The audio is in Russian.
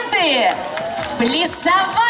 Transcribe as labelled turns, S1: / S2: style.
S1: аплодисменты! Плясовая!